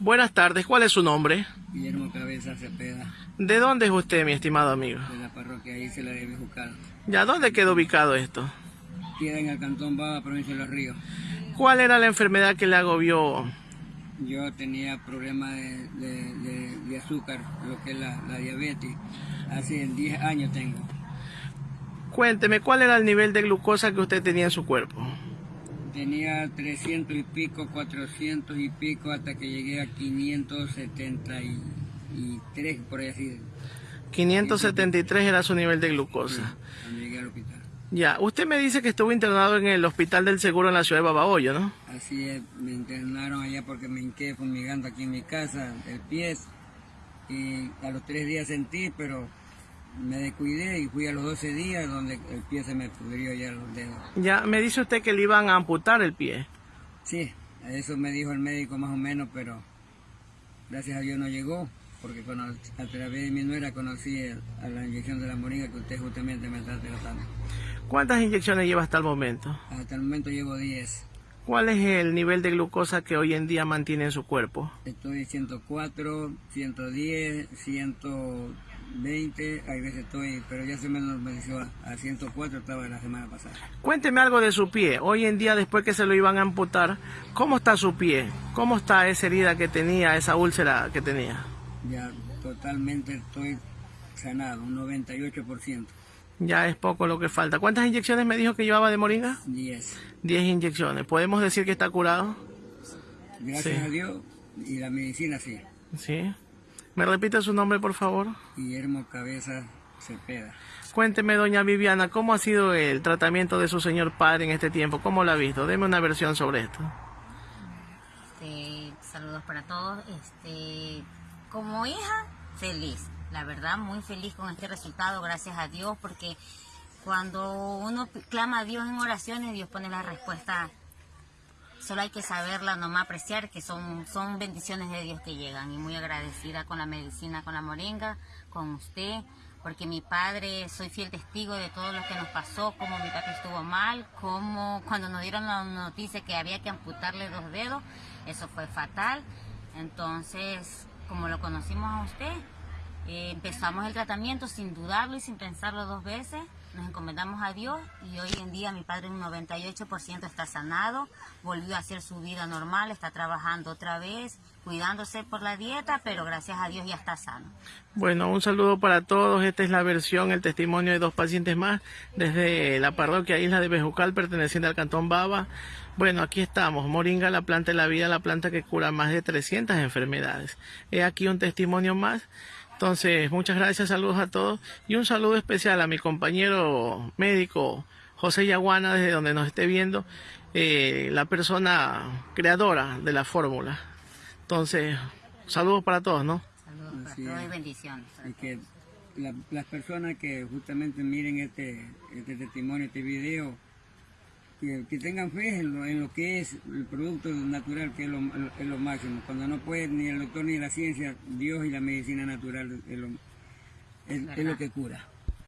Buenas tardes, ¿cuál es su nombre? Guillermo Cabeza Cepeda, ¿De dónde es usted, mi estimado amigo? de la parroquia ahí se la debe buscar. ¿Ya dónde quedó ubicado esto? Queda en el Cantón Baba, provincia de Los Ríos. ¿Cuál era la enfermedad que le agobió? Yo tenía problemas de, de- de- de azúcar, lo que es la, la diabetes. Hace 10 años tengo. Cuénteme, ¿cuál era el nivel de glucosa que usted tenía en su cuerpo? Tenía 300 y pico, 400 y pico, hasta que llegué a 573, por así, 573 era su nivel de glucosa. cuando llegué al hospital. Ya, usted me dice que estuvo internado en el Hospital del Seguro en la ciudad de Babahoyo, ¿no? Así es, me internaron allá porque me hinqué fumigando aquí en mi casa, el pie. Y a los tres días sentí, pero me descuidé y fui a los 12 días donde el pie se me pudrió ya los dedos. Ya, me dice usted que le iban a amputar el pie. Sí, eso me dijo el médico más o menos, pero gracias a Dios no llegó, porque cono- a través de mi nuera conocí el- a la inyección de la moringa que usted justamente me está tratando. ¿Cuántas inyecciones lleva hasta el momento? Hasta el momento llevo 10. ¿Cuál es el nivel de glucosa que hoy en día mantiene en su cuerpo? Estoy 104, 110, 120, hay veces estoy, pero ya se me normalizó a 104, estaba la semana pasada. Cuénteme algo de su pie. Hoy en día, después que se lo iban a amputar, ¿cómo está su pie? ¿Cómo está esa herida que tenía, esa úlcera que tenía? Ya totalmente estoy sanado, un 98%, Ya es poco lo que falta. ¿Cuántas inyecciones me dijo que llevaba de moringa? 10. 10 inyecciones. ¿Podemos decir que está curado? Gracias Sí. a Dios y la medicina sí. Sí. ¿Me repite su nombre, por favor? Guillermo Cabeza Cepeda. Cuénteme, doña Viviana, ¿cómo ha sido el tratamiento de su señor padre en este tiempo? ¿Cómo lo ha visto? Deme una versión sobre esto. Este, saludos para todos. Este, como hija, feliz. La verdad, muy feliz con este resultado, gracias a Dios, porque cuando uno clama a Dios en oraciones, Dios pone la respuesta. Solo hay que saberla, nomás apreciar que son, son bendiciones de Dios que llegan. Y muy agradecida con la medicina, con la moringa, con usted, porque mi padre, soy fiel testigo de todo lo que nos pasó, cómo mi papá estuvo mal, cómo cuando nos dieron la noticia que había que amputarle dos dedos, eso fue fatal. Entonces, como lo conocimos a usted, empezamos el tratamiento sin dudarlo y sin pensarlo dos veces. Nos encomendamos a Dios y hoy en día mi padre un 98% está sanado, volvió a hacer su vida normal, está trabajando otra vez, cuidándose por la dieta, pero gracias a Dios ya está sano. Bueno, un saludo para todos. Esta es la versión, el testimonio de dos pacientes más desde la parroquia Isla de Bejucal, perteneciente al Cantón Baba. Bueno, aquí estamos. Moringa, la planta de la vida, la planta que cura más de 300 enfermedades. He aquí un testimonio más. Entonces, muchas gracias, saludos a todos. Y un saludo especial a mi compañero médico José Yaguana, desde donde nos esté viendo, eh, la persona creadora de la fórmula. Entonces, saludos para todos, ¿no? Saludos para todos y es. bendiciones. Y que la- las personas que justamente miren este, este testimonio, este video, que, que tengan fe en lo, en lo que es el producto natural, que es lo, es lo máximo. Cuando no puede ni el doctor ni la ciencia, Dios y la medicina natural es lo, es- es lo que cura.